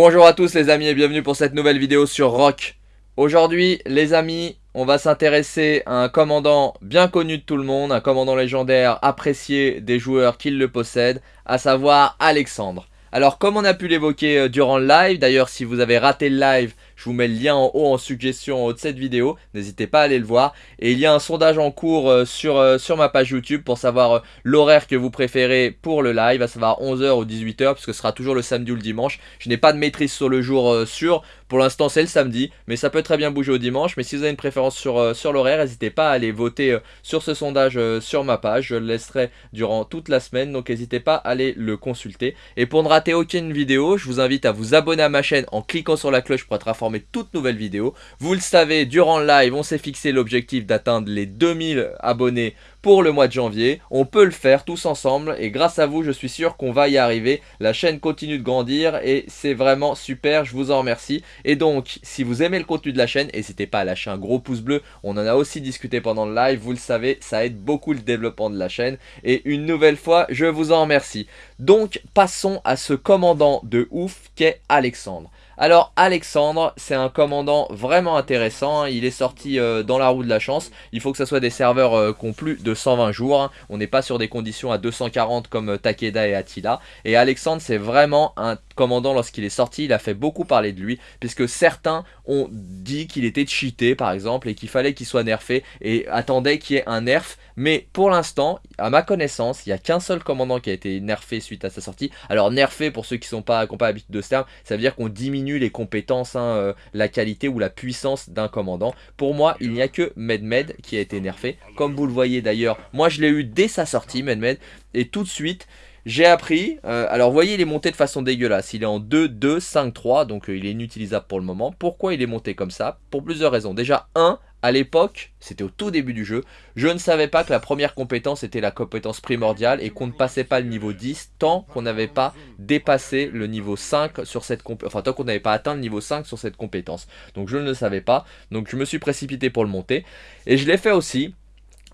Bonjour à tous les amis et bienvenue pour cette nouvelle vidéo sur Rock. Aujourd'hui les amis, on va s'intéresser à un commandant bien connu de tout le monde, un commandant légendaire apprécié des joueurs qui le possèdent, à savoir Alexandre. Alors comme on a pu l'évoquer euh, durant le live, d'ailleurs si vous avez raté le live, je vous mets le lien en haut en suggestion de cette vidéo. N'hésitez pas à aller le voir. Et il y a un sondage en cours euh, sur, euh, sur ma page YouTube pour savoir euh, l'horaire que vous préférez pour le live. À savoir 11h ou 18h puisque ce sera toujours le samedi ou le dimanche. Je n'ai pas de maîtrise sur le jour sûr. Pour l'instant c'est le samedi. Mais ça peut très bien bouger au dimanche. Mais si vous avez une préférence sur, sur l'horaire, n'hésitez pas à aller voter sur ce sondage sur ma page. Je le laisserai durant toute la semaine. Donc n'hésitez pas à aller le consulter. Et pour ne rater aucune vidéo, je vous invite à vous abonner à ma chaîne en cliquant sur la cloche pour être informé toute nouvelle vidéo. Vous le savez, durant le live, on s'est fixé l'objectif d'atteindre les 2000 abonnés pour le mois de janvier. On peut le faire tous ensemble et grâce à vous, je suis sûr qu'on va y arriver. La chaîne continue de grandir et c'est vraiment super, je vous en remercie. Et donc, si vous aimez le contenu de la chaîne, n'hésitez pas à lâcher un gros pouce bleu. On en a aussi discuté pendant le live, vous le savez, ça aide beaucoup le développement de la chaîne. Et une nouvelle fois, je vous en remercie. Donc, passons à ce commandant de ouf qu'est Alexandre. Alors Alexandre, c'est un commandant vraiment intéressant, il est sorti euh, dans la roue de la chance, il faut que ce soit des serveurs euh, qui ont plus de 120 jours, hein. on n'est pas sur des conditions à 240 comme euh, Takeda et Attila, et Alexandre c'est vraiment un commandant lorsqu'il est sorti, il a fait beaucoup parler de lui, puisque certains ont dit qu'il était cheaté par exemple, et qu'il fallait qu'il soit nerfé, et attendaient qu'il y ait un nerf, mais pour l'instant, à ma connaissance, il n'y a qu'un seul commandant qui a été nerfé suite à sa sortie, alors nerfé pour ceux qui n'ont pas, pas l'habitude de ce terme, ça veut dire qu'on diminue les compétences, hein, euh, la qualité ou la puissance d'un commandant. Pour moi, il n'y a que Medmed qui a été nerfé. Comme vous le voyez d'ailleurs, moi je l'ai eu dès sa sortie, Medmed. Et tout de suite, j'ai appris, euh, alors voyez il est monté de façon dégueulasse, il est en 2, 2, 5, 3, donc euh, il est inutilisable pour le moment. Pourquoi il est monté comme ça? Pour plusieurs raisons. Déjà, 1, à l'époque, c'était au tout début du jeu, je ne savais pas que la première compétence était la compétence primordiale et qu'on ne passait pas le niveau 10 tant qu'on n'avait pas dépassé le niveau 5 sur cette compétence, enfin tant qu'on n'avait pas atteint le niveau 5 sur cette compétence. Donc je ne le savais pas, donc je me suis précipité pour le monter. Et je l'ai fait aussi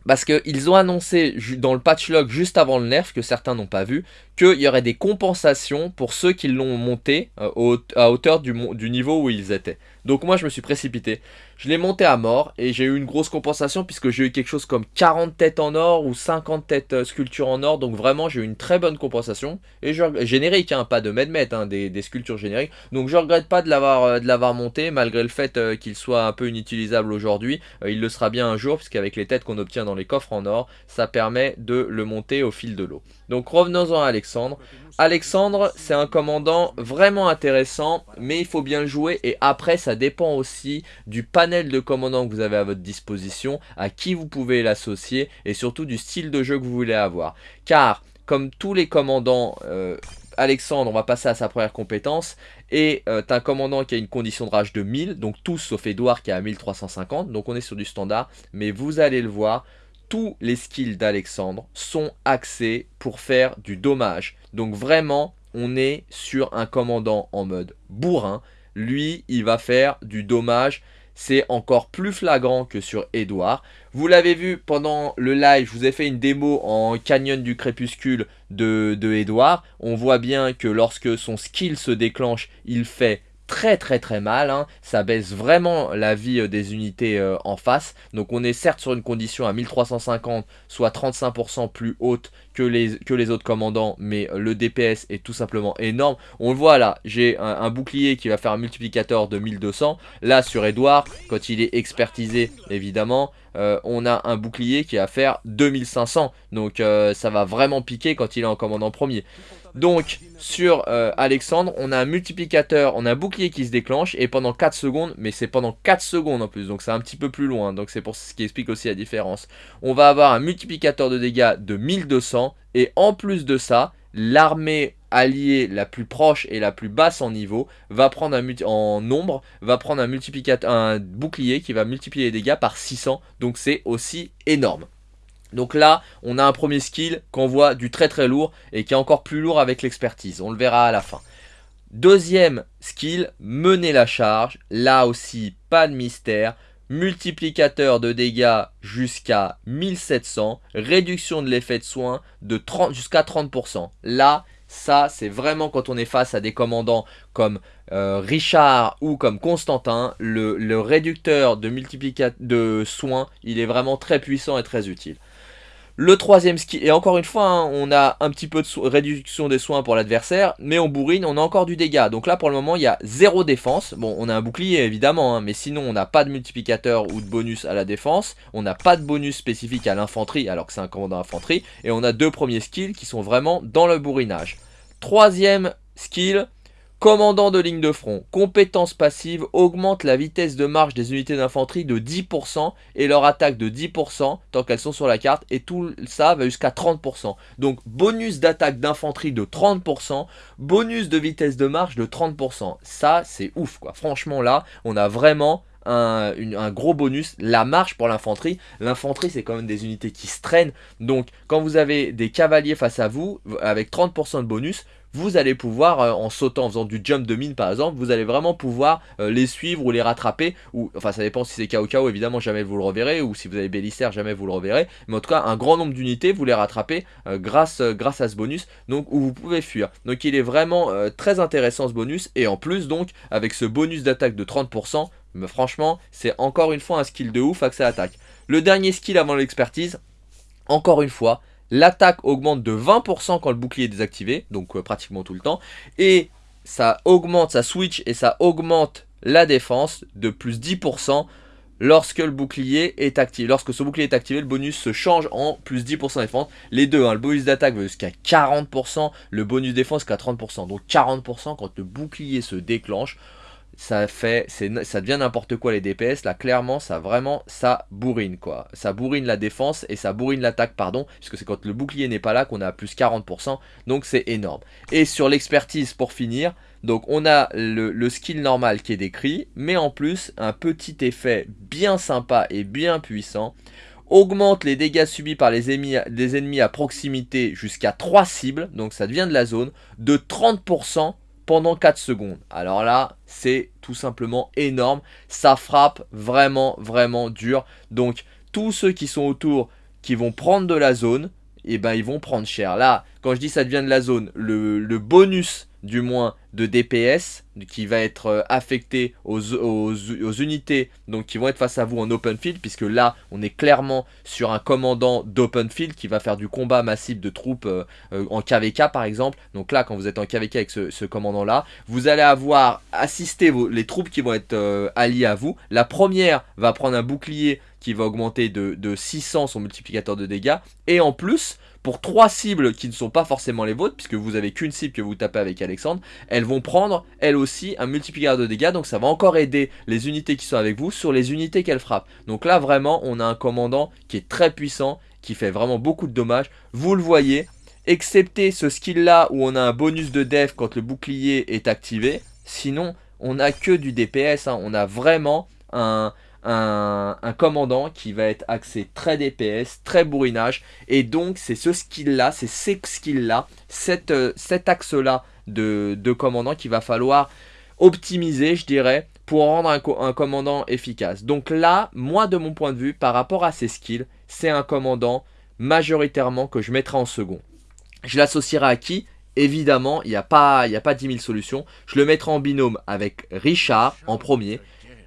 parce qu'ils ont annoncé dans le patch log juste avant le nerf, que certains n'ont pas vu, qu'il y aurait des compensations pour ceux qui l'ont monté euh, à hauteur du, du niveau où ils étaient. Donc moi je me suis précipité. Je l'ai monté à mort et j'ai eu une grosse compensation puisque j'ai eu quelque chose comme 40 têtes en or ou 50 têtes euh, sculptures en or. Donc vraiment j'ai eu une très bonne compensation. Et je, générique, hein, pas de medmet, hein, des, sculptures génériques. Donc je regrette pas de l'avoir euh, monté malgré le fait qu'il soit un peu inutilisable aujourd'hui. il le sera bien un jour puisqu'avec les têtes qu'on obtient dans les coffres en or, ça permet de le monter au fil de l'eau. Donc revenons-en à Alexandre. Alexandre, c'est un commandant vraiment intéressant, mais il faut bien le jouer. Et après, ça dépend aussi du de commandants que vous avez à votre disposition, à qui vous pouvez l'associer, et surtout du style de jeu que vous voulez avoir. Car, comme tous les commandants... Euh, Alexandre, on va passer à sa première compétence, et euh, un commandant qui a une condition de rage de 1000, donc tous sauf Edouard qui a 1350, donc on est sur du standard, mais vous allez le voir, tous les skills d'Alexandre sont axés pour faire du dommage. Donc vraiment, on est sur un commandant en mode bourrin. Lui, il va faire du dommage. C'est encore plus flagrant que sur Edouard. Vous l'avez vu pendant le live, je vous ai fait une démo en Canyon du Crépuscule de, de Edouard. On voit bien que lorsque son skill se déclenche, il fait très très très mal, hein. ça baisse vraiment la vie euh, des unités euh, en face, donc on est certes sur une condition à 1350, soit 35% plus haute que les, autres commandants, mais euh, le DPS est tout simplement énorme, on le voit là, j'ai un, bouclier qui va faire un multiplicateur de 1200, là sur Edouard, quand il est expertisé évidemment, on a un bouclier qui va faire 2500, donc ça va vraiment piquer quand il est en commandant premier. Donc, sur euh, Alexandre, on a un multiplicateur, on a un bouclier qui se déclenche, et pendant 4 secondes, mais c'est pendant 4 secondes en plus, donc c'est un petit peu plus loin, donc c'est pour ce qui explique aussi la différence. On va avoir un multiplicateur de dégâts de 1200, et en plus de ça, l'armée alliée la plus proche et la plus basse en niveau va prendre un en nombre va prendre un multiplicateur un bouclier qui va multiplier les dégâts par 600 donc c'est aussi énorme donc là, on a un premier skill qu'on voit du très très lourd et qui est encore plus lourd avec l'expertise. On le verra à la fin. Deuxième skill, mener la charge. Là aussi, pas de mystère. Multiplicateur de dégâts jusqu'à 1700. Réduction de l'effet de soin jusqu'à 30%. Là, Ça, c'est vraiment quand on est face à des commandants comme euh, Richard ou comme Constantin, le, réducteur de, de soins, il est vraiment très puissant et très utile. Le troisième skill, et encore une fois, hein, on a un petit peu de réduction des soins pour l'adversaire, mais on bourrine, on a encore du dégât. Donc là, pour le moment, il y a zéro défense. Bon, on a un bouclier, évidemment, hein, mais sinon, on n'a pas de multiplicateur ou de bonus à la défense. On n'a pas de bonus spécifique à l'infanterie, alors que c'est un commandant infanterie. Et on a deux premiers skills qui sont vraiment dans le bourrinage. Troisième skill, Commandant de ligne de front, compétence passive, augmente la vitesse de marche des unités d'infanterie de 10% et leur attaque de 10% tant qu'elles sont sur la carte et tout ça va jusqu'à 30%. Donc bonus d'attaque d'infanterie de 30%, bonus de vitesse de marche de 30%. Ça c'est ouf quoi, franchement là on a vraiment un, gros bonus, la marche pour l'infanterie. L'infanterie, c'est quand même des unités qui se traînent. Donc, quand vous avez des cavaliers face à vous, avec 30% de bonus, vous allez pouvoir, euh, en sautant, en faisant du jump de mine par exemple, vous allez vraiment pouvoir euh, les suivre ou les rattraper, ou enfin ça dépend si c'est Kao Kao, évidemment jamais vous le reverrez, ou si vous avez Bélister, jamais vous le reverrez, mais en tout cas un grand nombre d'unités, vous les rattrapez euh, grâce, grâce à ce bonus, donc où vous pouvez fuir. Donc il est vraiment très intéressant ce bonus, et en plus donc, avec ce bonus d'attaque de 30%, mais franchement, c'est encore une fois un skill de ouf accès à attaque. Le dernier skill avant l'expertise, encore une fois, L'attaque augmente de 20% quand le bouclier est désactivé, donc euh, pratiquement tout le temps. Et ça augmente, ça switch et ça augmente la défense de plus 10% lorsque le bouclier est activé. Lorsque ce bouclier est activé, le bonus se change en plus 10% défense. Les deux, hein, le bonus d'attaque va jusqu'à 40%, le bonus défense jusqu'à 30%. Donc 40% quand le bouclier se déclenche ça fait, ça devient n'importe quoi les DPS, là clairement ça vraiment, ça bourrine quoi, ça bourrine la défense et ça bourrine l'attaque pardon, puisque c'est quand le bouclier n'est pas là qu'on a plus 40%, donc c'est énorme. Et sur l'expertise pour finir, donc on a le, skill normal qui est décrit, mais en plus un petit effet bien sympa et bien puissant, augmente les dégâts subis par les ennemis, les ennemis à proximité jusqu'à 3 cibles, donc ça devient de la zone, de 30% pendant 4 secondes. Alors là, c'est tout simplement énorme. Ça frappe vraiment, vraiment dur. Donc, tous ceux qui sont autour, qui vont prendre de la zone, et eh ben ils vont prendre cher. Là, quand je dis ça devient de la zone, le, le bonus du moins de DPS qui va être euh, affecté aux, unités donc qui vont être face à vous en open field puisque là on est clairement sur un commandant d'open field qui va faire du combat massif de troupes euh, euh, en KVK par exemple. Donc là quand vous êtes en KVK avec ce, commandant là vous allez avoir assisté les troupes qui vont être alliées à vous. La première va prendre un bouclier qui va augmenter de, de 600 son multiplicateur de dégâts. Et en plus pour trois cibles qui ne sont pas forcément les vôtres, puisque vous avez qu'une cible que vous tapez avec Alexandre, elles vont prendre, elles aussi, un multiplicateur de dégâts, donc ça va encore aider les unités qui sont avec vous sur les unités qu'elles frappent. Donc là, vraiment, on a un commandant qui est très puissant, qui fait vraiment beaucoup de dommages. Vous le voyez, excepté ce skill-là où on a un bonus de def quand le bouclier est activé, sinon, on n'a que du DPS, hein. on a vraiment un, un, commandant qui va être axé très DPS, très bourrinage. Et donc, c'est ce skill-là, c'est ces skills-là, euh, cet axe-là de, de commandant qu'il va falloir optimiser, je dirais, pour rendre un, commandant efficace. Donc là, moi, de mon point de vue, par rapport à ces skills, c'est un commandant majoritairement que je mettrai en second. Je l'associerai à qui? Évidemment, il n'y a, a pas 10 000 solutions. Je le mettrai en binôme avec Richard en premier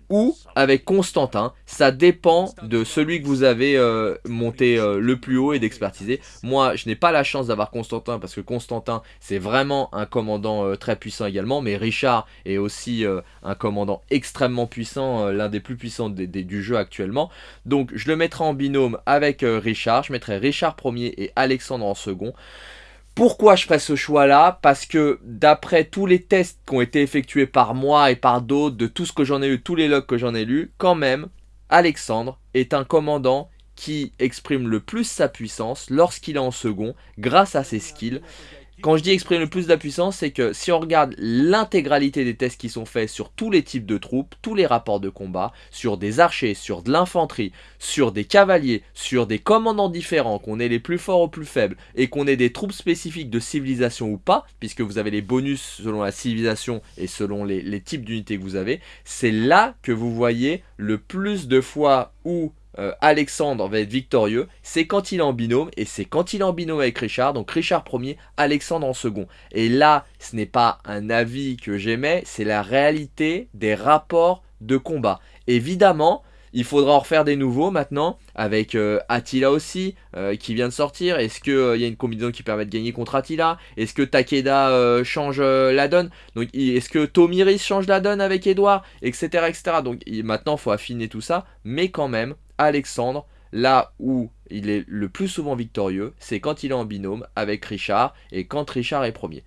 ou avec Constantin. Ça dépend de celui que vous avez euh, monté euh, le plus haut et d'expertiser. Moi, je n'ai pas la chance d'avoir Constantin parce que Constantin, c'est vraiment un commandant euh, très puissant également. Mais Richard est aussi un commandant extrêmement puissant, l'un des plus puissants du jeu actuellement. Donc, je le mettrai en binôme avec Richard. Je mettrai Richard premier et Alexandre en second. Pourquoi je ferai ce choix-là? Parce que d'après tous les tests qui ont été effectués par moi et par d'autres, de tout ce que j'en ai eu, tous les logs que j'en ai lus, quand même, Alexandre est un commandant qui exprime le plus sa puissance lorsqu'il est en second grâce à ses skills quand je dis exprimer le plus de la puissance, c'est que si on regarde l'intégralité des tests qui sont faits sur tous les types de troupes, tous les rapports de combat, sur des archers, sur de l'infanterie, sur des cavaliers, sur des commandants différents, qu'on ait les plus forts ou plus faibles, et qu'on ait des troupes spécifiques de civilisation ou pas, puisque vous avez les bonus selon la civilisation et selon les, les types d'unités que vous avez, c'est là que vous voyez le plus de fois où euh, Alexandre va être victorieux, c'est quand il est en binôme, et c'est quand il est en binôme avec Richard, donc Richard premier, Alexandre en second. Et là, ce n'est pas un avis que j'aimais, c'est la réalité des rapports de combat. Évidemment, il faudra en refaire des nouveaux maintenant, avec euh, Attila aussi, euh, qui vient de sortir. Est-ce qu'il il y a une combinaison qui permet de gagner contre Attila? Est-ce que Takeda change la donne? Est-ce que Tomiris change la donne avec Edouard Etc. etc. Donc maintenant, il faut affiner tout ça. Mais quand même, Alexandre, là où il est le plus souvent victorieux, c'est quand il est en binôme avec Richard et quand Richard est premier.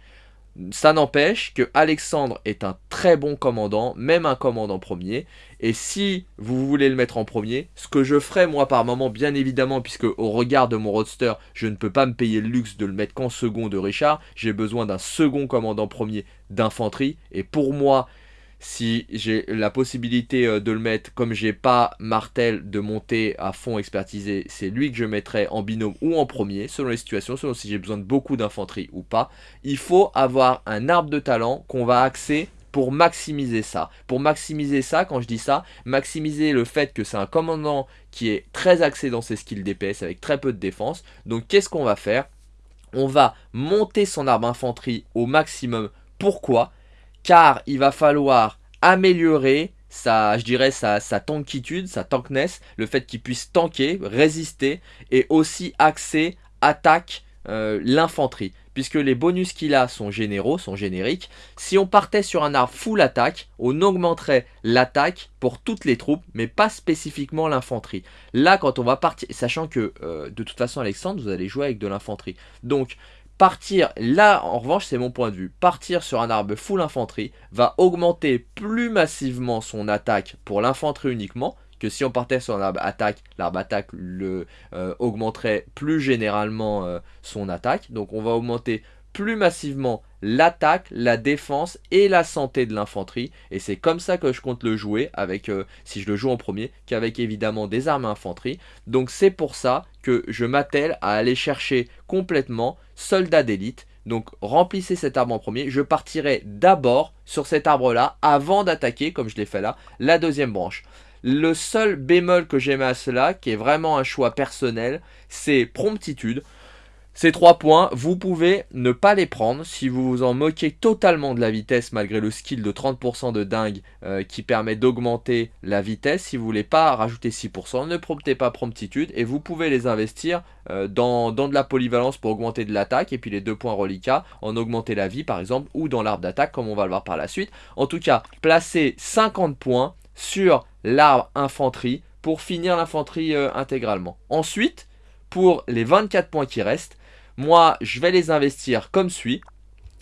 Ça n'empêche que Alexandre est un très bon commandant, même un commandant premier. Et si vous voulez le mettre en premier, ce que je ferai moi par moment, bien évidemment, puisque au regard de mon roadster, je ne peux pas me payer le luxe de le mettre qu'en second de Richard. J'ai besoin d'un second commandant premier d'infanterie. Et pour moi, si j'ai la possibilité euh, de le mettre, comme j'ai pas Martel de monter à fond expertisé, c'est lui que je mettrai en binôme ou en premier, selon les situations, selon si j'ai besoin de beaucoup d'infanterie ou pas. Il faut avoir un arbre de talent qu'on va axer pour maximiser ça. Pour maximiser ça, quand je dis ça, maximiser le fait que c'est un commandant qui est très axé dans ses skills DPS avec très peu de défense. Donc qu'est-ce qu'on va faire? On va monter son arbre infanterie au maximum. Pourquoi? Car il va falloir améliorer sa, je dirais, sa, sa tankitude, sa tankness, le fait qu'il puisse tanker, résister, et aussi axer, attaque, euh, l'infanterie. Puisque les bonus qu'il a sont généraux, sont génériques. Si on partait sur un arbre full attaque, on augmenterait l'attaque pour toutes les troupes, mais pas spécifiquement l'infanterie. Là, quand on va partir, sachant que euh, de toute façon, Alexandre, vous allez jouer avec de l'infanterie. Donc, Partir, là en revanche c'est mon point de vue, partir sur un arbre full infanterie va augmenter plus massivement son attaque pour l'infanterie uniquement, que si on partait sur un arbre attaque, l'arbre attaque le, euh, augmenterait plus généralement euh, son attaque. Donc on va augmenter plus massivement l'attaque, la défense et la santé de l'infanterie. Et c'est comme ça que je compte le jouer, avec euh, si je le joue en premier, qu'avec évidemment des armes infanterie. Donc c'est pour ça que je m'attelle à aller chercher complètement soldat d'élite. Donc remplissez cet arbre en premier. Je partirai d'abord sur cet arbre-là, avant d'attaquer, comme je l'ai fait là, la deuxième branche. Le seul bémol que j'aime à cela, qui est vraiment un choix personnel, c'est promptitude. Ces trois points, vous pouvez ne pas les prendre si vous vous en moquez totalement de la vitesse malgré le skill de 30% de dingue euh, qui permet d'augmenter la vitesse. Si vous voulez pas rajouter 6%, ne promptez pas promptitude et vous pouvez les investir euh, dans, dans, de la polyvalence pour augmenter de l'attaque et puis les deux points reliquats en augmenter la vie par exemple ou dans l'arbre d'attaque comme on va le voir par la suite. En tout cas, placez 50 points sur l'arbre infanterie pour finir l'infanterie euh, intégralement. Ensuite, pour les 24 points qui restent, moi, je vais les investir comme suit.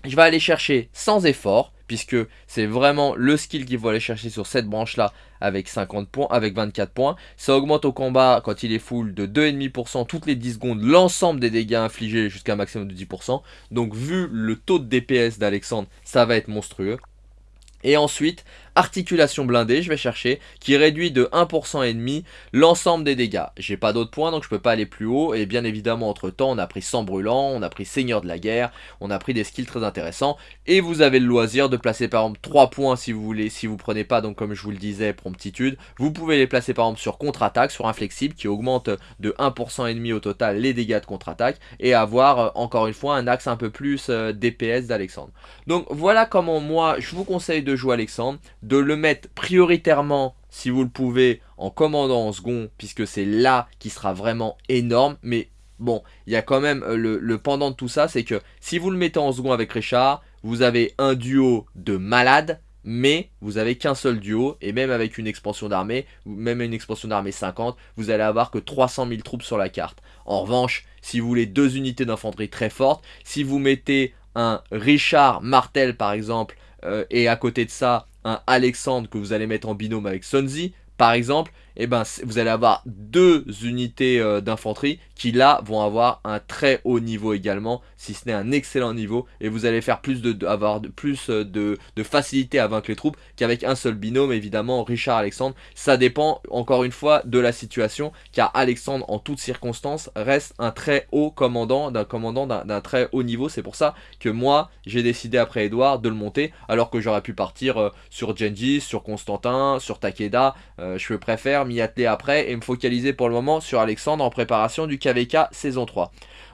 Je vais aller chercher sans effort, puisque c'est vraiment le skill qu'il faut aller chercher sur cette branche-là avec 50 points, avec 24 points. Ça augmente au combat quand il est full de 2,5% toutes les 10 secondes l'ensemble des dégâts infligés jusqu'à un maximum de 10%. Donc vu le taux de DPS d'Alexandre, ça va être monstrueux. Et ensuite, articulation blindée, je vais chercher, qui réduit de 1% et demi l'ensemble des dégâts. J'ai pas d'autres points, donc je peux pas aller plus haut. Et bien évidemment, entre temps, on a pris sang brûlant, on a pris seigneur de la guerre, on a pris des skills très intéressants. Et vous avez le loisir de placer par exemple 3 points si vous voulez, si vous prenez pas, donc comme je vous le disais, promptitude. Vous pouvez les placer par exemple sur contre-attaque, sur inflexible, qui augmente de 1% et demi au total les dégâts de contre-attaque. Et avoir, euh, encore une fois, un axe un peu plus euh, DPS d'Alexandre. Donc voilà comment moi, je vous conseille de jouer Alexandre, de le mettre prioritairement, si vous le pouvez, en commandant en second, puisque c'est là qui sera vraiment énorme, mais bon, il y a quand même euh, le, pendant de tout ça, c'est que si vous le mettez en second avec Richard, vous avez un duo de malades, mais vous avez qu'un seul duo, et même avec une expansion d'armée, même une expansion d'armée 50, vous allez avoir que 300 000 troupes sur la carte. En revanche, si vous voulez deux unités d'infanterie très fortes, si vous mettez un Richard Martel par exemple, euh, et à côté de ça, Alexandre que vous allez mettre en binôme avec Sonzi, par exemple, eh ben, vous allez avoir deux unités euh, d'infanterie qui là vont avoir un très haut niveau également, si ce n'est un excellent niveau, et vous allez faire plus de, avoir plus euh, de, facilité à vaincre les troupes qu'avec un seul binôme, évidemment, Richard Alexandre. Ça dépend encore une fois de la situation, car Alexandre en toutes circonstances reste un très haut commandant, d'un commandant d'un très haut niveau. C'est pour ça que moi j'ai décidé après Edouard de le monter, alors que j'aurais pu partir euh, sur Genji, sur Constantin, sur Takeda, je préfère m'y atteler après et me focaliser pour le moment sur Alexandre en préparation du KVK saison 3.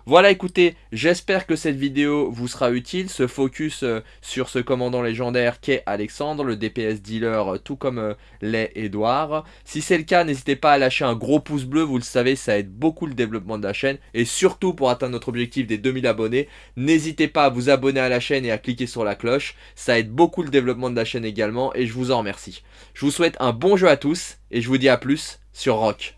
Voilà écoutez, j'espère que cette vidéo vous sera utile, ce focus euh, sur ce commandant légendaire qu'est Alexandre, le DPS dealer euh, tout comme euh, l'est Edouard. Si c'est le cas, n'hésitez pas à lâcher un gros pouce bleu, vous le savez, ça aide beaucoup le développement de la chaîne. Et surtout pour atteindre notre objectif des 2000 abonnés, n'hésitez pas à vous abonner à la chaîne et à cliquer sur la cloche, ça aide beaucoup le développement de la chaîne également et je vous en remercie. Je vous souhaite un bon jeu à tous et je vous dis à plus sur Rock.